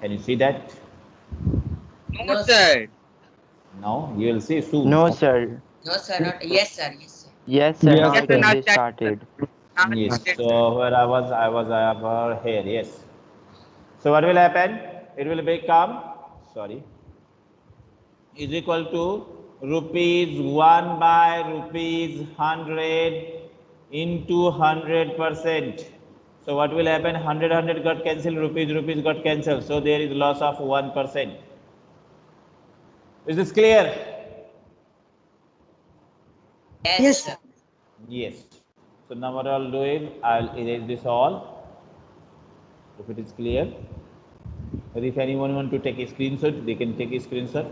Can you see that? No, sir. No, you will see soon. No, sir. No, sir. Not. Yes, sir. Yes, sir. Yes, sir. Yes, sir. it has Not been that- started. Yes. So where I was, I was over here. Yes. So what will happen? It will become sorry is equal to rupees one by rupees hundred into hundred percent. So what will happen? Hundred hundred got cancelled. Rupees rupees got cancelled. So there is loss of one percent. Is this clear? Yes, Yes, sir. Yes. So now what I'll do is I'll erase this all. If it is clear. Or if anyone want to take a screenshot, they can take a screenshot.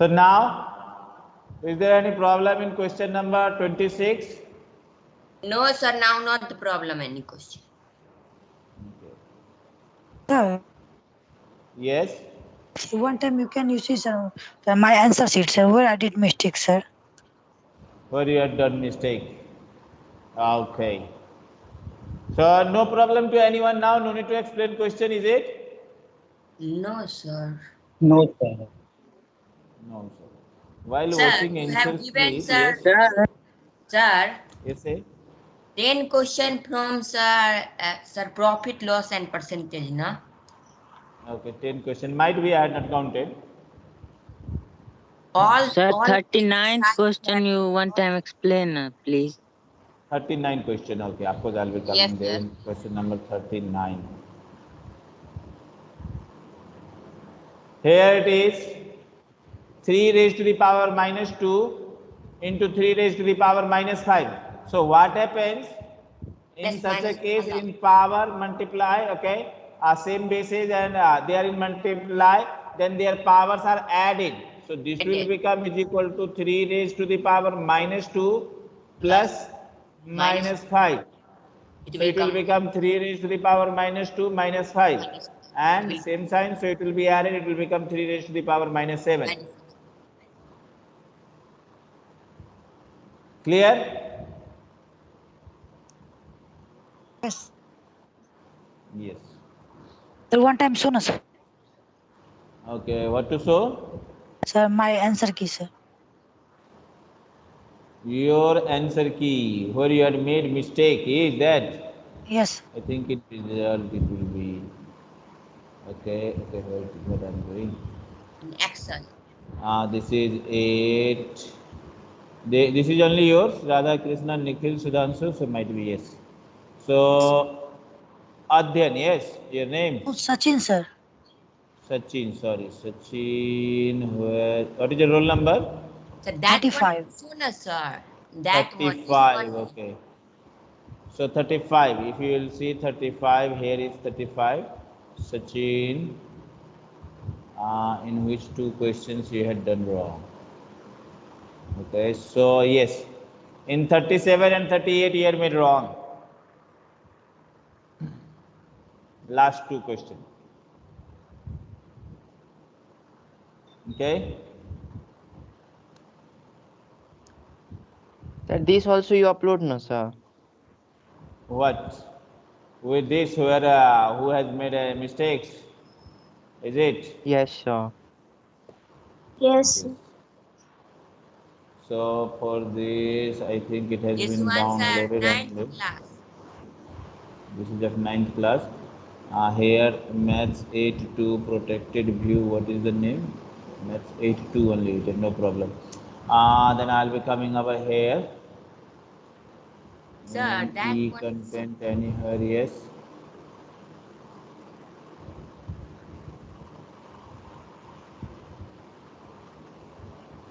So now, is there any problem in question number 26? No, sir. Now not the problem. Any question? sir. Yes. One time you can you see sir, sir, my answer sheet, sir, where I did mistake, sir. Where you had done mistake. Okay. So no problem to anyone now. No need to explain question, is it? No, sir. No, sir. No, sir. While Sir, watching you have given, please. sir. Yes. Sir, Yes, sir. 10 question from sir, uh, sir profit loss and percentage, na? Okay, 10 question. Might be I had not counted. All, Sir, all 39th question you one time explain, uh, please. 39 question. Okay, of course, I'll be coming Yes, there sir. question number 39. Here it is 3 raised to the power minus 2 into 3 raised to the power minus 5. So, what happens in such a case in power multiply, okay, uh, same basis and uh, they are in multiply, then their powers are added. So, this will become is equal to 3 raised to the power minus 2 plus Minus minus 5. it So will it will become 3 raised to the power minus 2 minus 5. Minus- And same sign, so it will be added, it will become 3 raised to the power minus 7. minus- Clear? Yes. Yes. The one time show na, sir. Okay, what to show? Sir, my answer key, sir. Your answer key, where you had made mistake, is that? Yes. I think it result it will be. Okay, okay, what, what I'm doing. in Excel. Uh, this is 8. They, this is only yours, Radha Krishna, Nikhil, Sudhanshu, so might be yes. So, Adhyan, yes, your name? Oh, Sachin, sir. Sachin, sorry, Sachin, where, what is your roll number? So that 35. one sooner, sir. That 35, one- okay. So 35, if you will see 35, here is 35. Sachin, uh, in which two questions you had done wrong. Okay, so yes, in 37 and 38 you had made wrong. Last two questions. Okay. Sir, this also you upload, no, sir. What? With this, where uh, who has made uh, mistakes? Is it? Yes, sir. Yes. So for this, I think it has This been downloaded. and class. This is of ninth class. Uh, here, maths 8-2 protected view. What is the name? Maths 8-2 only. It is no problem. Uh, then I'll be coming over here. Sir, that content anywhere, yes.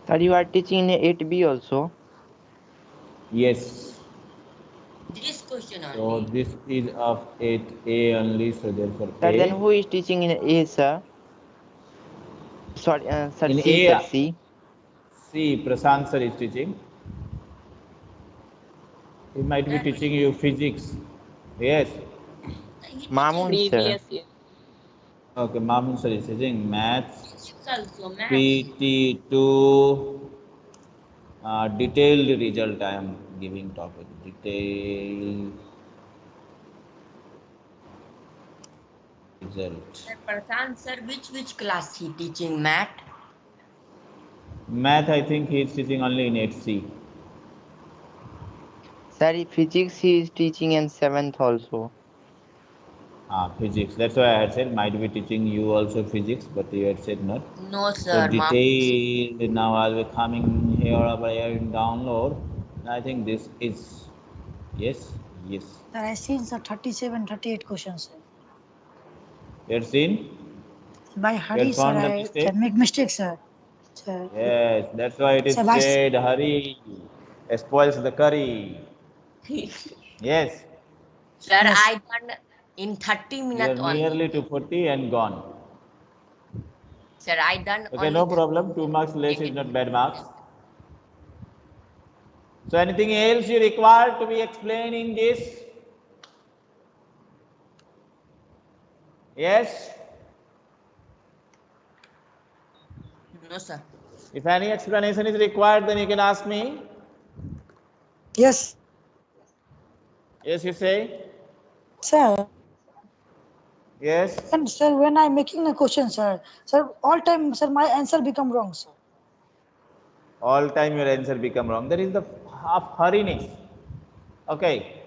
Sir, you are teaching in 8B also. Yes. This question So this is of 8A only. So therefore, Sir, A. then who is teaching in A, sir? Sorry, uh, sir, In C, A. sir, C. See, Prashant sir is teaching. He might be teaching you physics. Yes. Mamun sir. Previous year. Okay, Mamun sir is teaching maths. Also math. PT2 uh, detailed result I am giving topic. Detailed result. Sir Prashant sir, which which class he teaching math? Math, I think he is teaching only in 8C. Sir, physics he is teaching in seventh also. Ah, physics. That's why I had said might be teaching you also physics, but you had said not. No So sir. ma- detailed now I'll be coming here over here in download. I think this is yes, yes. Sir, I seen sir 37, 38 questions. Sir. You had seen? By Hari sir, found the I mistake? can make mistakes, sir. Sir, Yes, that's why it is So why- said hurry spoils the curry. Yes, Sir, Yes. I done in 30 minutes only. nearly to 40 and gone. Sir, I done Okay, only no problem. Two marks less is not bad marks. So anything else you require to be explained in this? Yes? No sir. If any explanation is required, then you can ask me. yes, Yes, you say? sir. Yes? And sir, when I'm making a question, sir, sir, all time, sir, my answer become wrong, sir. all time your answer become wrong. That is the half hurriness. Okay.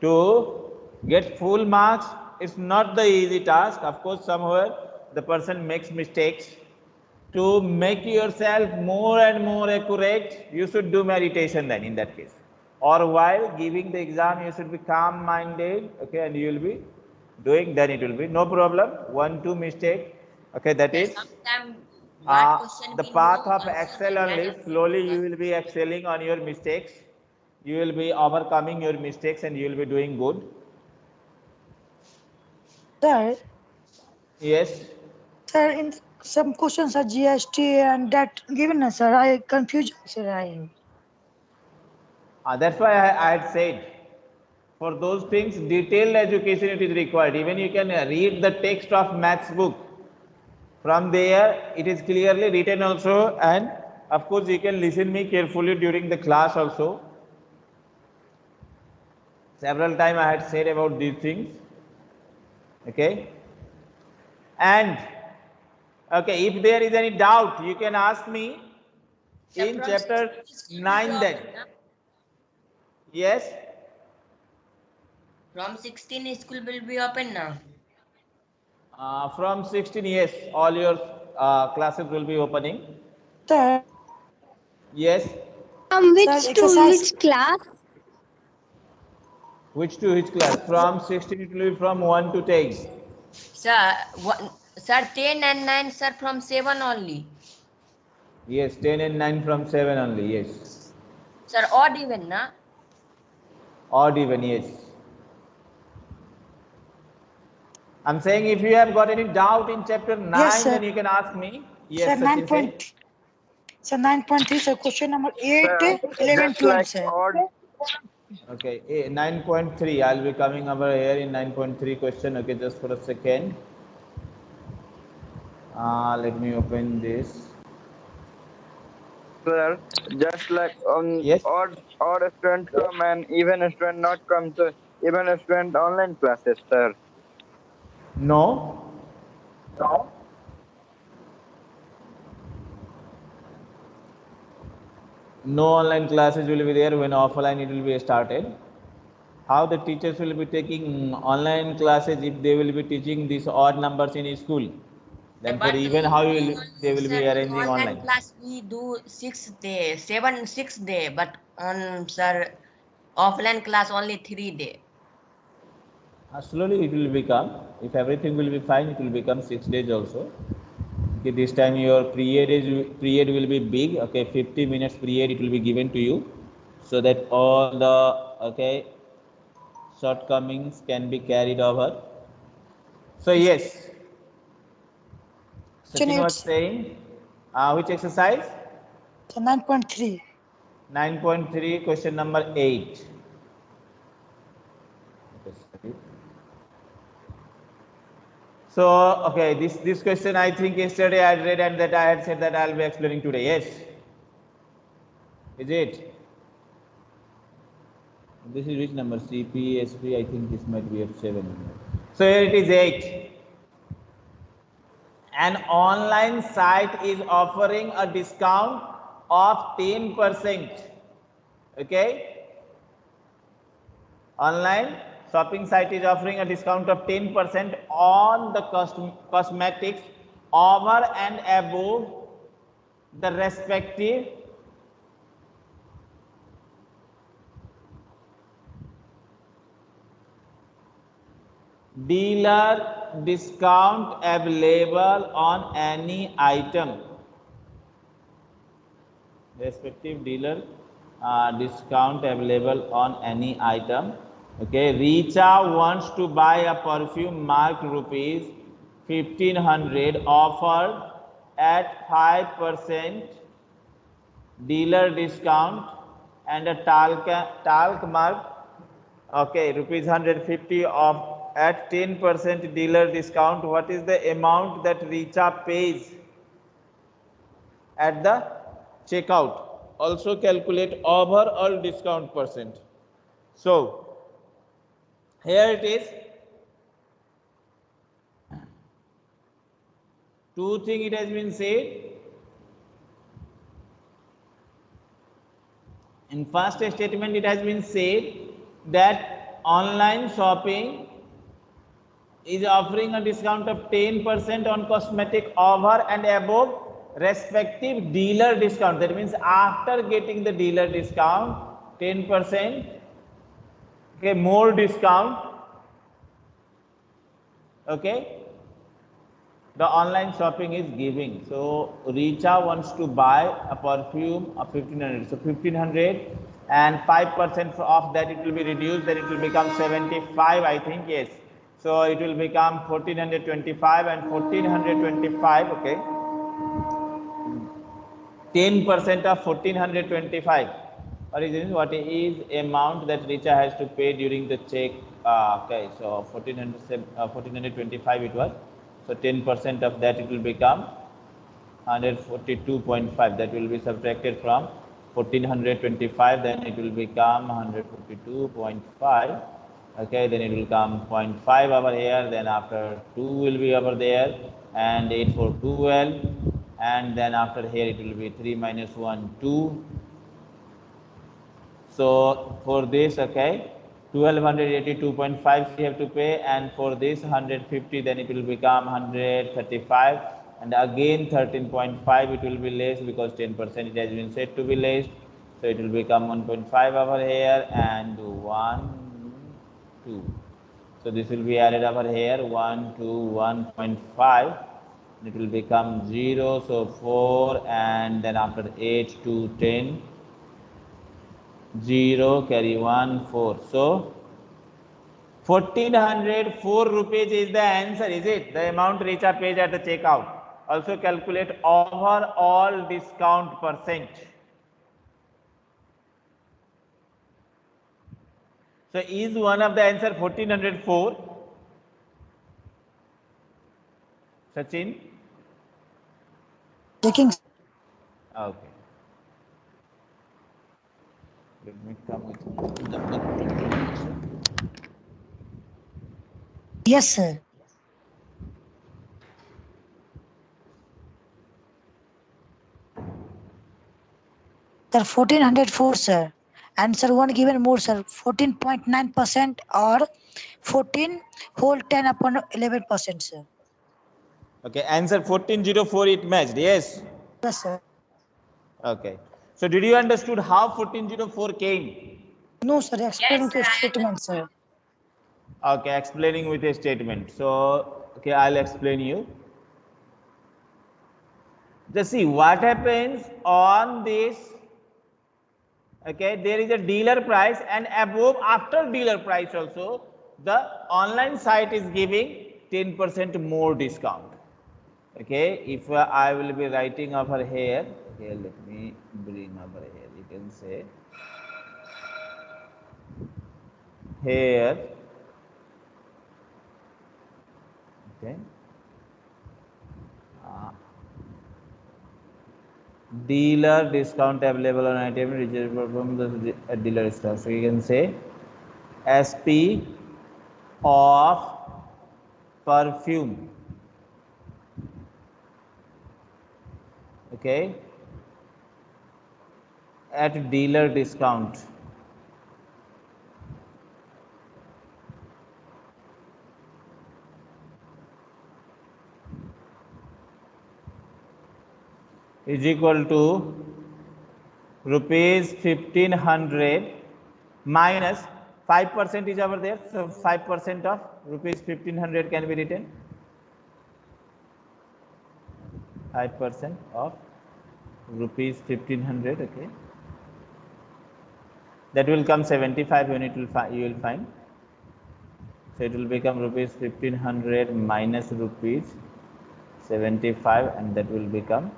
To get full marks, it's not the easy task. Of course, somewhere the person makes mistakes. To make yourself more and more accurate, you should do meditation then in that case. Or while giving the exam, you should be calm minded, okay, and you will be doing, then it will be no problem. One, two mistake, okay, that is. Uh, the path of also excel only slowly you will be excelling on your mistakes you will be overcoming your mistakes and you will be doing good Sir, yes sir, in some questions are GST and that given, us, sir, I confused, sir, I am. Uh, that's why I, I had said for those things detailed education it is required. Even you can read the text of maths book. From there it is clearly written also and of course you can listen me carefully during the class also. Several time i had said about these things. Okay? And okay if there is any doubt you can ask me in chapter 9 then. yes From 16 school will be open now. Uh, from 16 yes all your uh, classes will be opening Sir, yes From which Sir, to exercise- which class? which to which class from 16 it will be from 1 to 10 Sir, one, sir 10 and 9 sir from 7 only. yes 10 and 9 from 7 only yes Sir odd even na? odd even yes i'm saying if you have got any doubt in chapter 9 Yes, then you can ask me yes sir, nine point, sir, nine point three, sir, question number eight, eleven, twelve, sir. okay eh, 9.3 i'll be coming over here in 9.3 question okay just for a second uh, let me open this Sir, just like on Yes. odd odd student come and even student not come to even student online classes, sir. No. No. No online classes will be there. When offline it will be started. How the teachers will be taking online classes if they will be teaching these odd numbers in school? Then for even how do will they will be in arranging online class we do 6 day, 7 6 day, but on sir offline class only 3 day. Uh, slowly it will become if everything will be fine it will become six days also. Okay this time your period is period will be big. Okay 50 minutes period it will be given to you so that all the okay shortcomings can be carried over. So yes. Sachin was saying uh, which exercise? So nine point three. 9.3 question number 8 So, okay, this, this question I think yesterday I read and that I had said that I'll be explaining today. Yes. Is it? This is which number? CP, SP, I think this might be at 7. So here it is 8. An online site is offering a discount of 10%. Okay? Online shopping site is offering a discount of 10% on the cosm cosmetics over and above the respective dealer discount available on any item. Respective dealer uh, discount available on any item okay richa wants to buy a perfume marked rupees 1500 offered at 5% dealer discount and a talc talc mark. Okay rupees 150 of at 10% dealer discount. What is the amount that richa pays at the checkout? Also calculate overall discount percent. So here it is two thing it has been said in first statement it has been said that online shopping is offering a discount of 10% on cosmetic over and above respective dealer discount. That means after getting the dealer discount, 10%, okay, more discount, okay, the online shopping is giving. So Richa wants to buy a perfume of 1500. So 1500 and 5% of that it will be reduced, then it will become 75, I think, yes. So it will become 1425 and 1425, okay. 10% of 1425. What is this? What is amount that Richa has to pay during the check? Uh, okay, so 1400, uh, 1425 it was. So 10% of that it will become 142.5. That will be subtracted from 1425. Then it will become 142.5 okay then it will come 0.5 over here then after 2 will be over there and 8 for 12 and then after here it will be 3 minus 1 2 so for this okay 1282.5 we have to pay and for this 150 then it will become 135 and again 13.5 it will be less because 10 percent it has been said to be less. So it will become 1.5 over here and 1 2 so this will be added over here 1 to 1.5 it will become 0 so 4 and then after 8 to 10 0 carry 1 4 so 1404 rupees is the answer is it the amount Richa pays at the checkout also calculate overall discount percent So is one of the answer 1404? Sachin? Checking. Okay. Let me come with the Yes, sir. Sir, 1404, sir. Answer one given more, sir. 14.9% or 14 whole 10 upon 11%, sir. Okay, answer 1404 it matched, yes? Yes, sir. Okay. So did you understood how 1404 came? No, sir. Explain to statement, sir. Okay, explaining with a statement. So, okay, I'll explain you. Just see what happens on this. Okay, there is a dealer price and above after dealer price also, the online site is giving 10% more discount. Okay, if uh, I will be writing over here, here let me over here, you can say here okay dealer discount available on item registered from the dealer store so you can say sp of perfume okay at dealer discount. Is equal to rupees 1500 minus minus 5 percent is over there. So 5 percent of rupees 1500 can be written. 5 percent of rupees 1500 okay that will come 75 unit will you will find. So it will become rupees 1500 minus rupees 75 and that will become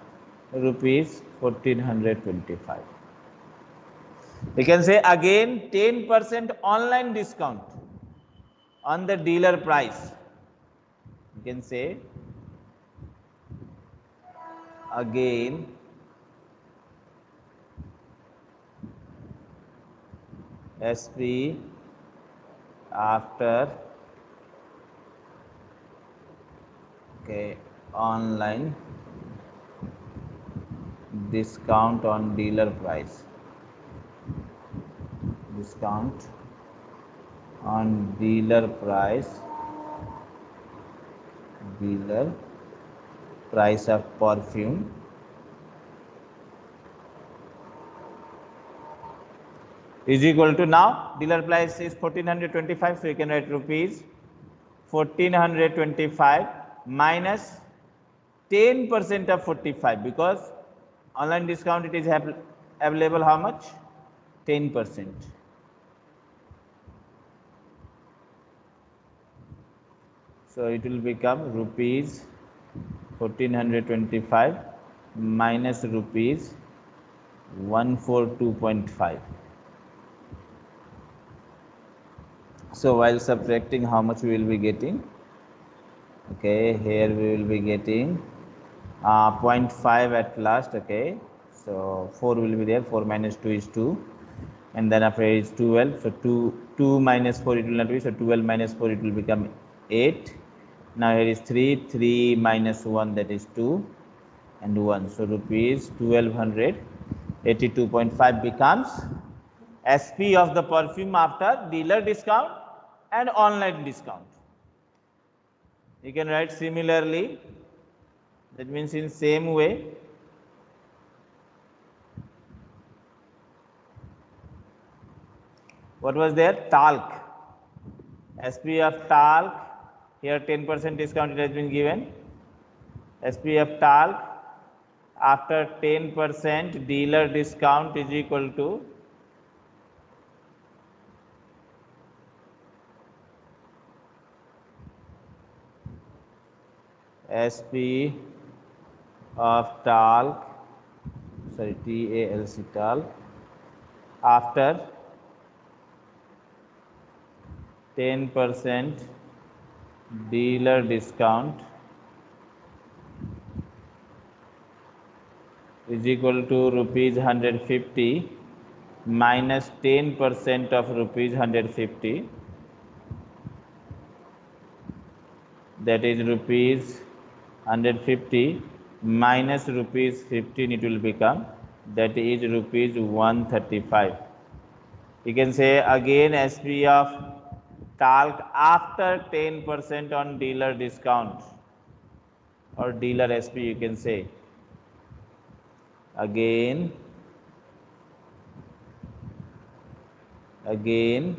rupees 1425 we can say again 10% online discount on the dealer price. You can say again SP after okay online discount on dealer price. Discount on dealer price. Dealer price of perfume is equal to now dealer price is 1425 so you can write rupees. 1425 minus 10 percent of 45 because online discount it is available how much? 10 percent. So it will become rupees 1425 minus rupees 142.5 so while subtracting how much we will be getting? Okay here we will be getting uh, 0.5 at last okay? So 4 will be there 4 minus 2 is 2 and then after is 12 so 2 2 minus 4 it will not be so 12 minus 4 it will become 8 now here is 3 3 minus 1 that is 2 and 1 so rupees 1282.5 becomes sp of the perfume after dealer discount and online discount. You can write similarly. That means in same way. What was there? Talc sp of talc here 10% discount it has been given. Sp of talc after 10% dealer discount is equal to sp of talc sorry talc talc after 10% dealer discount is equal to rupees 150 minus 10% of rupees 150 that is rupees 150 minus rupees 15 it will become that is rupees 135 you can say again sp of talc after 10% on dealer discount or dealer sp you can say. Again again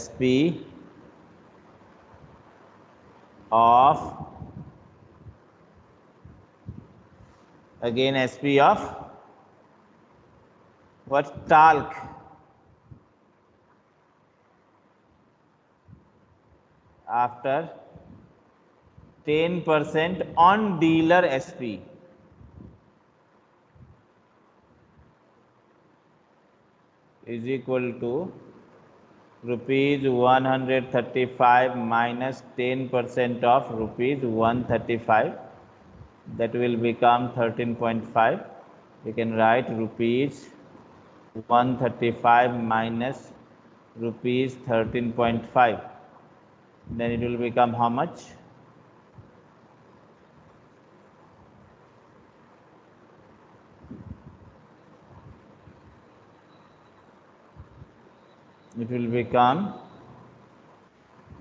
sp of again sp of what talc. After 10% on dealer sp is equal to rupees 135 minus 10 percent of rupees 135 that will become 13.5 you can write rupees 135 minus rupees 13.5 then it will become how much it will become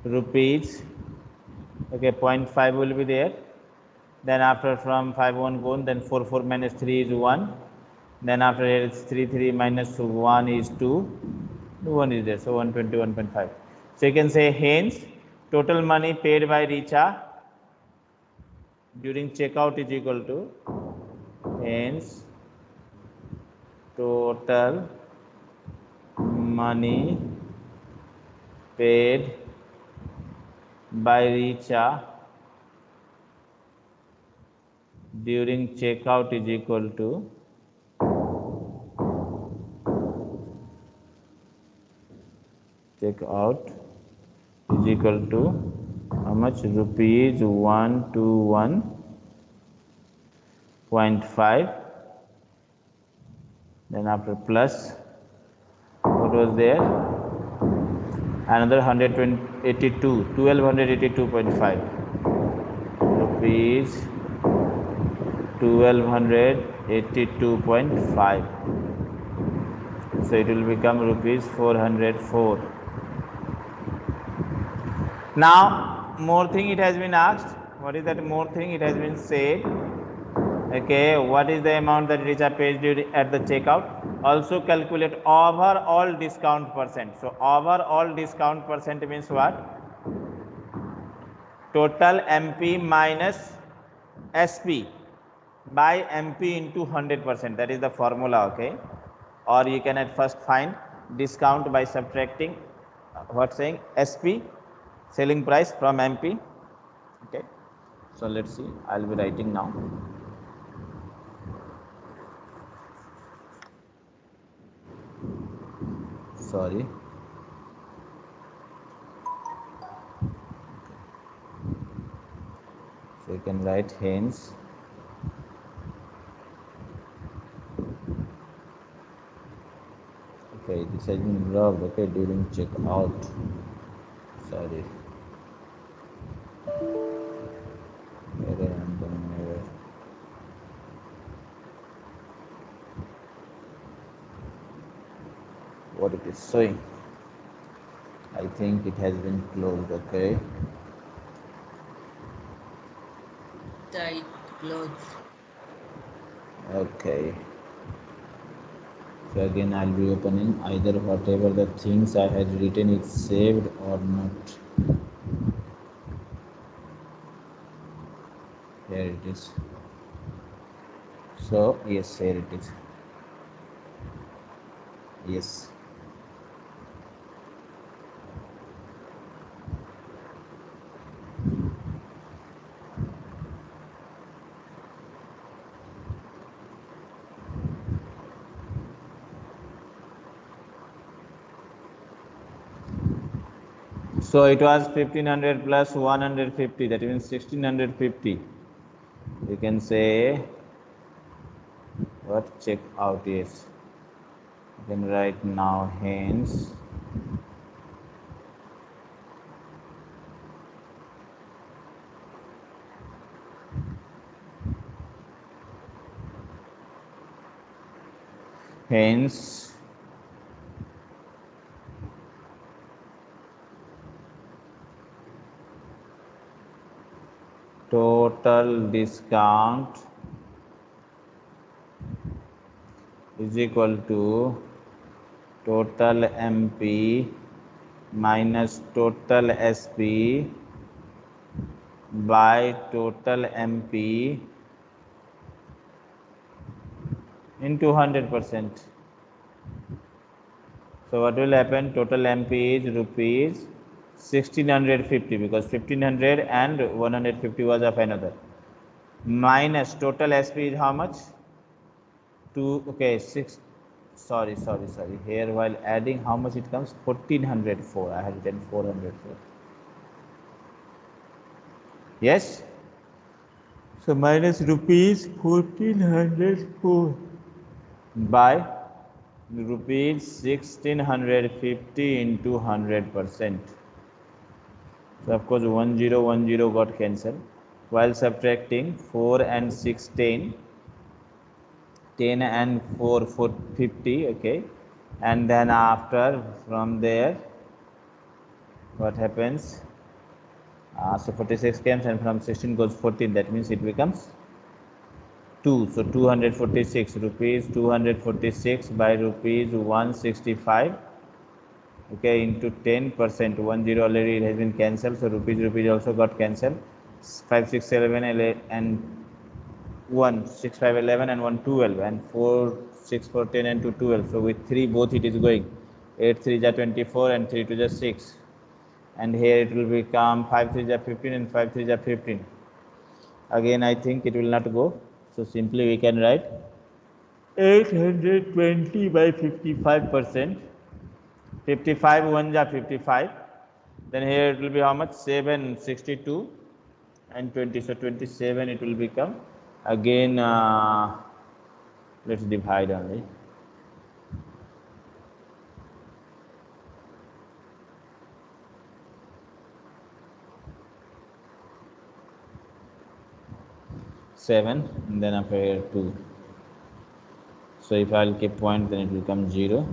rupees. Okay 0.5 will be there. Then after from 5 1 gone then 4 4 minus 3 is 1 then after here it's 3 3 minus 1 is 2 1 is there so 121.5 so you can say hence total money paid by richa during checkout is equal to hence total money paid by Richa during checkout is equal to checkout is equal to how much? Rupees 121.5 then after plus what was there? Another 182 1282.5 rupees 1282.5 so it will become rupees 404 now more thing it has been asked. What is that more thing it has been said okay what is the amount that Richa pays during at the checkout? Also calculate overall discount percent. So overall discount percent means what? Total mp minus sp by mp into 100 percent. That is the formula okay? Or you can at first find discount by subtracting what saying? Sp selling price from mp okay so let's see. I'll be writing now sorry. So you can write hence okay this has been rubbed okay during checkout. Sorry what it is showing I think it has been closed okay? Tight clothes. okay. So again I'll be opening either whatever the things I had written is saved or not. Here it is. So yes here it is. Yes So it was 1500 plus 150, that means 1650. You can say what check out is. You can write now hence hence total discount is equal to total MP minus total SP by total MP into 100 percent. So what will happen? Total MP is rupees 1650 because 1500 and 150 was of another. Minus total SP is how much? 2 okay 6 sorry sorry sorry. Here while adding how much it comes? 1404 i have written 404 yes? So minus rupees 1404 by rupees 1650 into 100 percent so of course 1010 got cancelled. While subtracting 4 and 16 10 and 4 for 50 okay. And then after from there what happens? Uh, so 46 comes and from 16 goes 14 that means it becomes 2 so 246 rupees 246 by rupees 165 okay into 10 percent. 1 0 already it has been cancelled so rupees rupees also got cancelled. 5 6 7 ele- and 1 6 5 11 and 1 12 and 4 6 4 10 and 2 12 so with 3 both it is going. 8 3 is 24 and 3 2 is 6 and here it will become 5 3 is 15 and 5 3 is 15 again i think it will not go. So simply we can write 820 by 55 percent 55 1 ja 55 then here it will be how much? 762 and 20 so 27 it will become again uh, let's divide only. Seven and then after here two. So if i'll keep point then it will come zero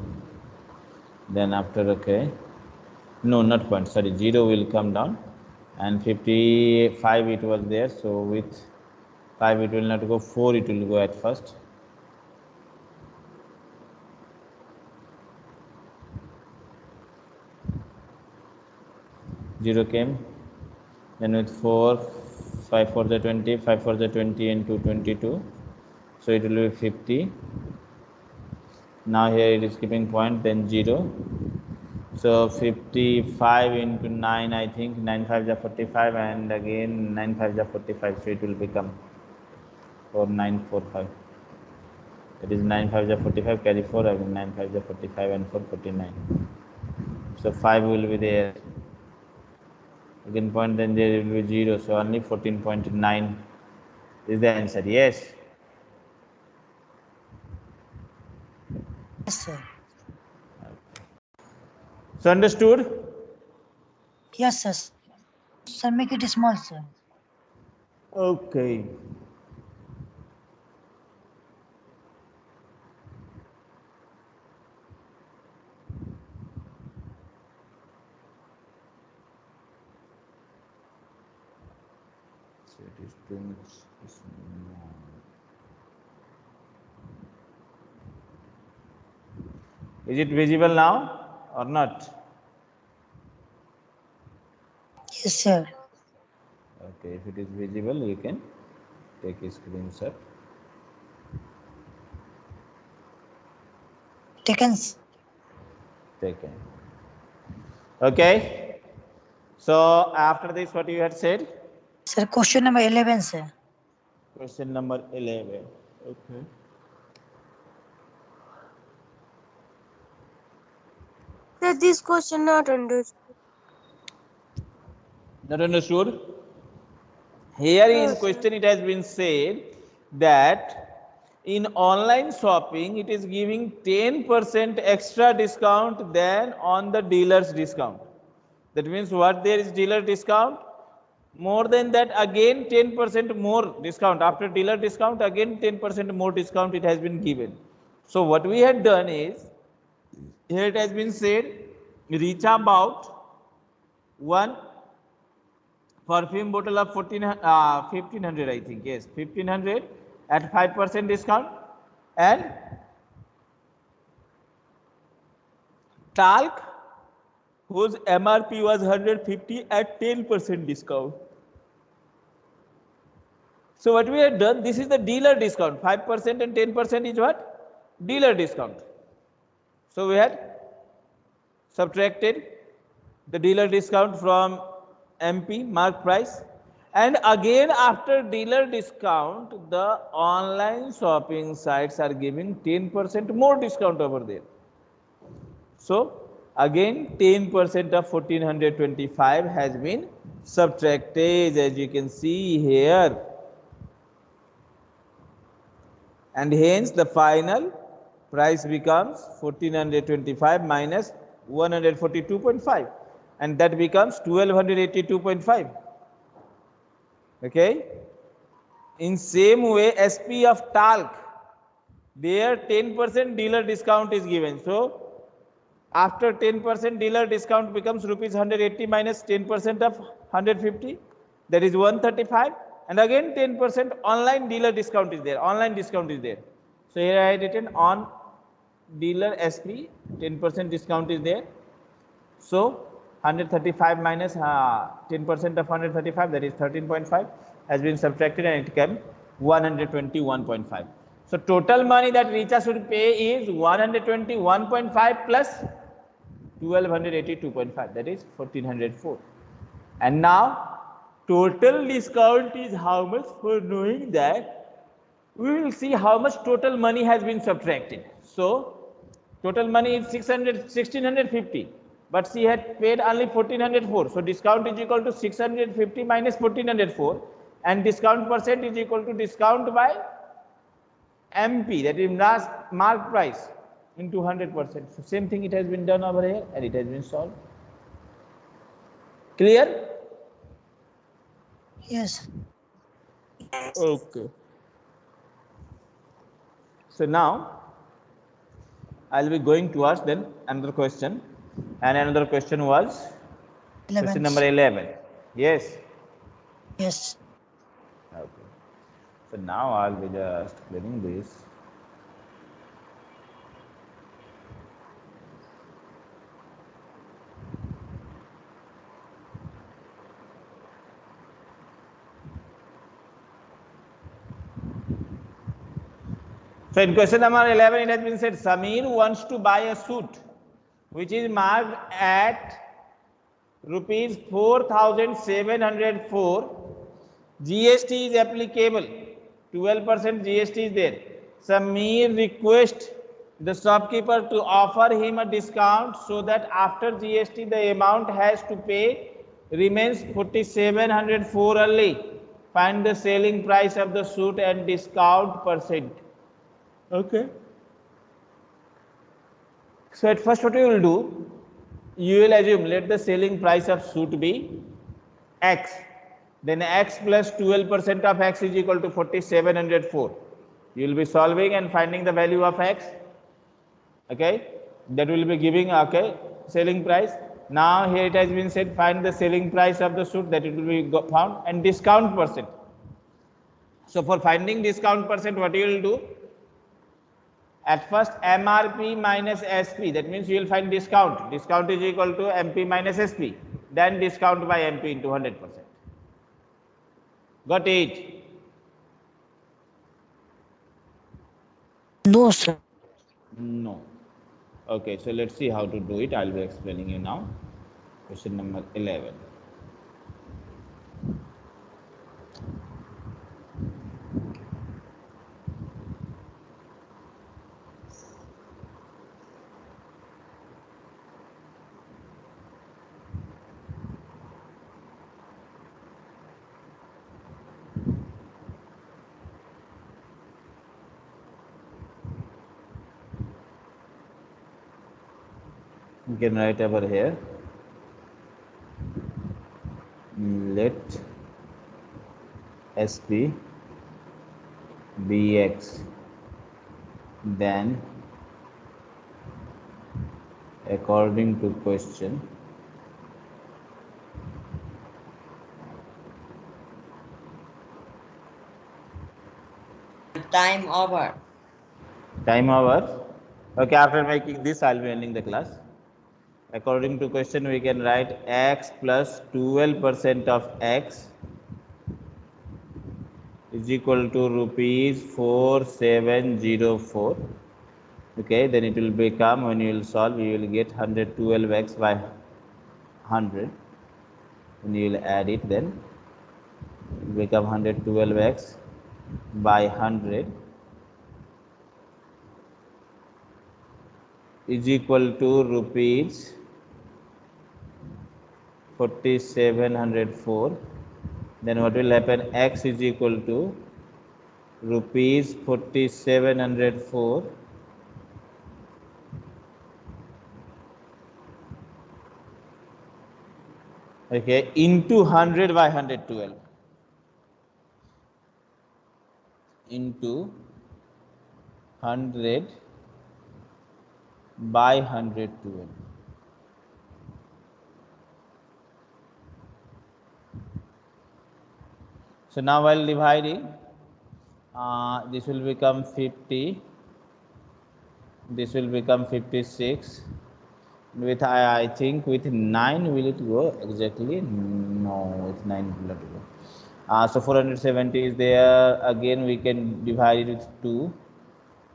then after okay. No not point sorry zero will come down. And 55 it was there. So with 5 it will not go. 4 it will go at first. Zero came. Then with 4 5 for the 20 5 for the 20 and 2 22 so it will be 50 now here it is keeping point then 0 so 55 into 9 i think 9 5 is 45 and again 9 5 is 45 so it will become 4945 it is 9 5 is 45 carry 4 again 9 5 is 45 and 4 49 so 5 will be there. Again point then there will be 0 so only 14.9 is the answer. Yes Yes, sir. so understood Yes, sir. Sir, make it small, sir. okay it is too much small. Is it visible now or not Yes, sir. okay if it is visible you can take a screenshot Taken. taken okay so after this what you had said Sir, question number 11, sir. question number 11 okay Sir, this question not understood. not understood? Here in question it has been said that in online shopping it is giving 10% extra discount than on the dealer's discount. That means what there is dealer discount? More than that again 10% more discount. After dealer discount again 10% more discount it has been given. So what we had done is here it has been said reach about one perfume bottle of 14 uh, 1500 i think yes 1500 at 5% discount and talc whose mrp was 150 at 10% discount. So what we have done this is the dealer discount 5% and 10% is what? Dealer discount so we had subtracted the dealer discount from MP mark price And again, after dealer discount, the online shopping sites are giving 10% more discount over there. So, again 10% of 1425 has been subtracted as you can see here. And hence, the final price becomes 1425 minus 142.5 and that becomes 1282.5 okay? In same way sp of talc there 10% dealer discount is given. So after 10% dealer discount becomes rupees 180 minus 10% of 150 that is 135 and again 10% online dealer discount is there online discount is there. So here i written on dealer sp 10% discount is there. So 135 minus 10% uh, of 135 that is 13.5 has been subtracted and it came 121.5 so total money that Richa should pay is 121.5 plus 1282.5 that is 1404 and now total discount is how much for knowing that we will see how much total money has been subtracted. So total money is 600 1650 but she had paid only 1404 so discount is equal to 650 minus 1404 and discount percent is equal to discount by mp that is last mark price into 100%. So same thing it has been done over here and it has been solved. Clear? Yes. Okay. So now I'll be going towards then another question and another question was 11. question number 11. Yes. Yes. Okay. So now I'll be just clearing this. So in question number 11, it has been said Samir wants to buy a suit which is marked at rupees 4704. GST is applicable, 12% GST is there. Samir requests the shopkeeper to offer him a discount so that after GST the amount has to pay remains 4704 only. Find the selling price of the suit and discount percent. Okay. So at first what you will do, you will assume let the selling price of suit be x. Then x plus 12% of x is equal to 4704. You will be solving and finding the value of x. Okay. That will be giving okay selling price. Now here it has been said find the selling price of the suit that it will be found and discount percent. So for finding discount percent what you will do at first MRP minus SP that means you will find discount. Discount is equal to MP minus SP then discount by MP into 100 percent. Got it? No, sir. no. Okay so let's see how to do it. I'll be explaining you now. Question number 11 can write over here. Let sp bx then according to question Time over. time over. Okay after making this i'll be ending the class according to question we can write x plus 12 percent of x is equal to rupees 4704 okay then it will become when you will solve you will get 112x by 100 and you will add it then become 112x by 100 is equal to rupees 4704 then what will happen? X is equal to rupees 4704 okay into 100 by 112 into 100 by 112 so now while dividing uh, this will become 50 this will become 56 with I, I think with 9 will it go? Exactly no with 9 will not go. Uh, so 470 is there. Again we can divide it with 2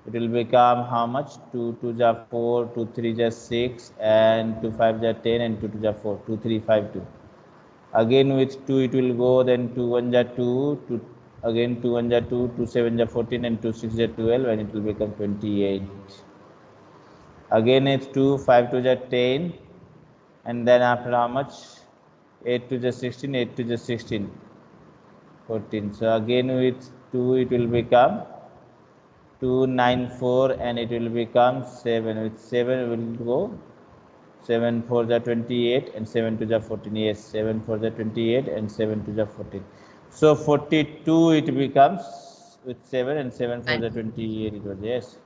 it will become how much? 2 2 ja 4 2 3 ja 6 and 2 5 ja 10 and 2 2 ja 4 2 3 5 2 again with 2 it will go then 2 1 ja 2 2 again 2 1 ja 2 2 7 ja 14 and 2 6 ja 12 and it will become 28 again it's 2 5 2 ja 10 and then after how much? 8 2 ja 16 8 2 ja 16 14 so again with 2 it will become 294 and it will become 7 with 7 will go 7 for the 28 and 7 to the 14 yes 7 for the 28 and 7 to the 14 so 42 it becomes with 7 and 7 for the 28 it was yes.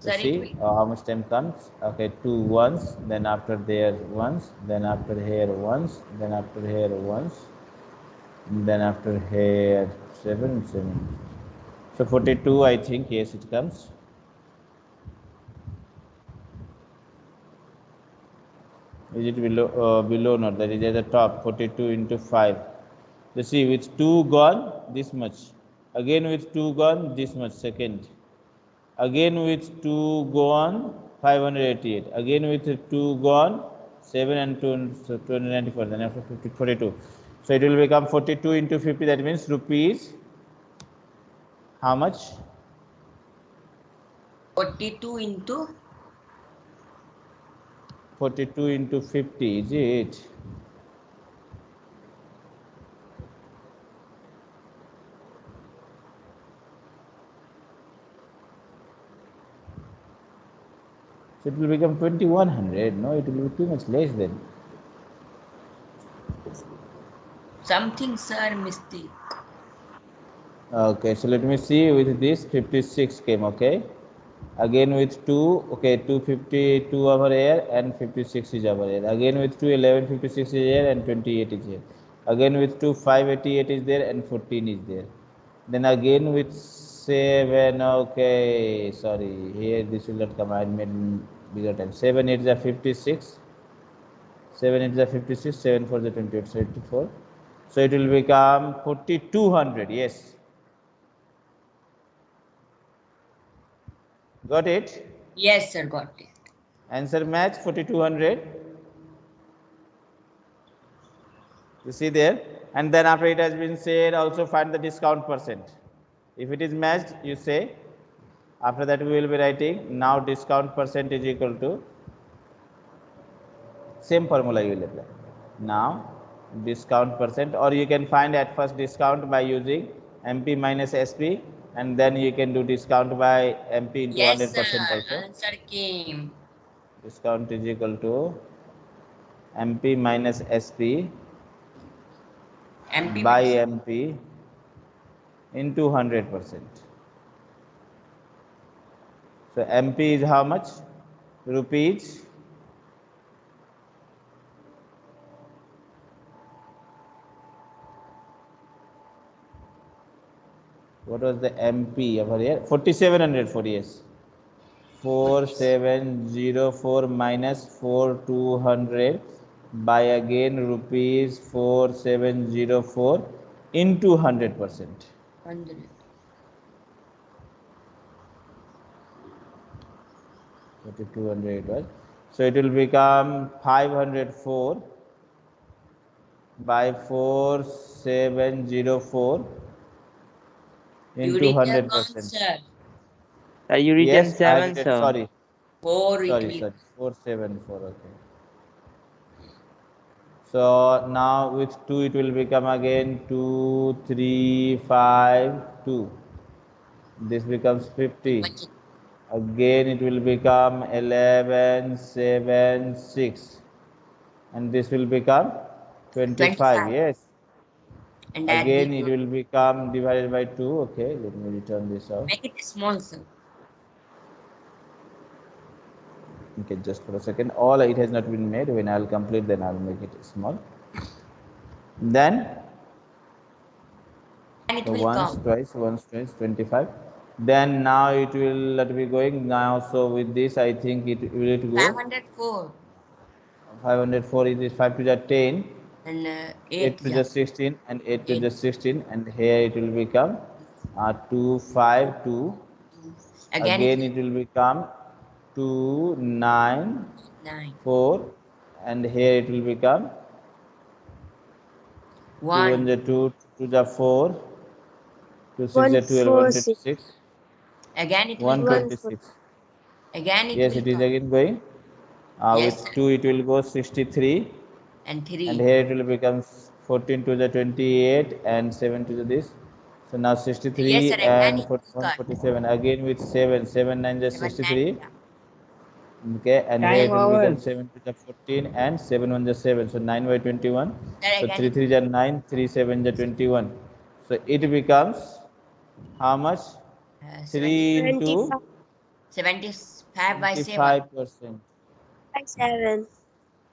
So see uh, how much time comes? Okay two ones then after there once then after here once then after here once then after here 7 7 so 42 i think yes it comes is it below uh, below not? That is at the top 42 into 5 you see with 2 gone this much. Again with 2 gone this much second. Again with 2 gone 588 again with 2 gone 7 and 2 so 294 then after 50, 42 so it will become 42 into 50 that means rupees how much? 42 into 42 into 50 is it so it will become 2100 no it will be too much less then something, sir, mistake. okay so let me see with this 56 came okay again with 2 okay 252 over here and 56 is over here. Again with 2 11 56 is here and 28 is here. Again with 2 588 is there and 14 is there. Then again with 7 okay sorry here this will not come i made bigger time. 7 8 is a 56 7 8 is a 56 7 for the 28 so 84 so it will become 4200 yes got it? Yes, sir, got it. answer match 4200 you see there? And then after it has been said also find the discount percent. If it is matched you say after that we will be writing now discount percent is equal to same formula you will apply. Now discount percent or you can find at first discount by using mp minus sp and then you can do discount by mp into Yes, 100 percent sir. also Answer came. discount is equal to mp minus sp MP by mp into 100 percent so mp is how much rupees what was the mp over here 4700 for yes 4704 minus 4200 by again rupees 4704 into 100 percent. 100. 4200 it was. So it will become 504 by 4704 You into did 100 the count, percent. sir. Sir, you written Yes, I seven, did sir. Sorry, Four sorry, will. sorry. 474. Okay. So now with 2 it will become again 2, 3, 5, 2. This becomes 50. Again it will become 11, 7, 6. And this will become 25. 25. Yes. And Again it will become divided by 2. Okay, let me return this out. Make it small, sir. Okay, just for a second. All it has not been made. When I'll complete, then I'll make it small. Then And it so will once, come. twice, once, twice, 25. Then now it will let me going now. So with this, I think it will it go 504 504 is 5 to the 10, and uh, 8 8. to yeah. the 16, and 8 to the 16, and here it will become uh, 2, 5, 2. Again, Again, it it will become 2, 9, 9. 4, and here it will become 2 1. and the 2 to the 4, 2 6 One, the 12, four, 126, Again, it will One, come. 126. Again, it Yes, will it is come. again going. Uh, Yes, with 2 it will go 63 And 3. and here it will become 14 to the 28 and 7 to the this. So now 63 Yes, sir, and 41, 47 again with 7, 7 9 is Seven, nine, 63. yeah. Okay, and here it Time will become 7 to the 14 and 7 1 is 7. So 9 by 21. Sir, So 3 3 is 9, 3 7 is 21. So it becomes how much? uh, 3 into 75 by 7. 25 percent. by 7.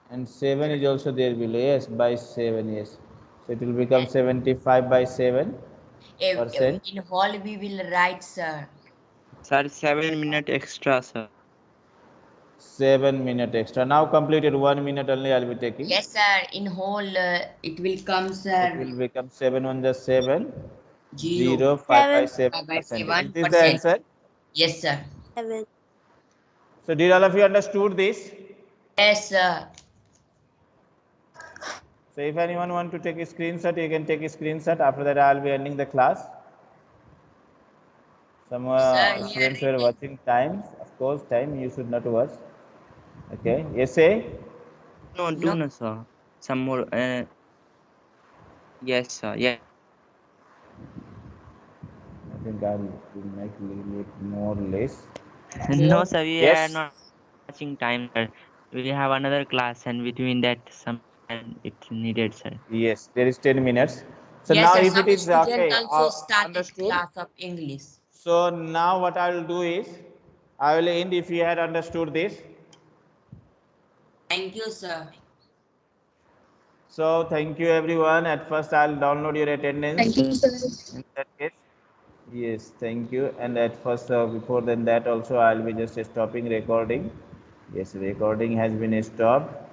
And 7 is also there below. Yes, by 7. Yes. So it will become 75 by 7 If- if percent. in whole, we will write, sir. Sir, seven minute extra, sir. 7 minute extra. Now completed 1 minute only I'll be taking. Yes, sir. In whole, uh, it will come, sir It will become 7 on the 7, 0. 0, 5 by Seven. Five by percent. seven Is this the answer? Yes, sir. 7. So did all of you understood this? Yes, sir. So if anyone want to take a screenshot, you can take a screenshot. After that, I'll be ending the class. Some uh, Sir, students were watching time. Of course, time you should not watch. Okay. Essay. No, No. do no, sir. Some more. Uh, yes, sir. Yeah. I think I'll will make little bit more less. No, sir. We Yes. are not watching time, sir. We have another class, and between that, some time it's needed, sir. Yes, there is 10 minutes. So yes, now sir. if it is student okay, also uh, understood. class of English. So now what I will do is, I will end if you had understood this. Thank you, sir. So thank you everyone. At first I'll download your attendance. Thank you, sir. In that case, yes, thank you. And at first, uh, before then that also I'll be just stopping recording. Yes, recording has been stopped.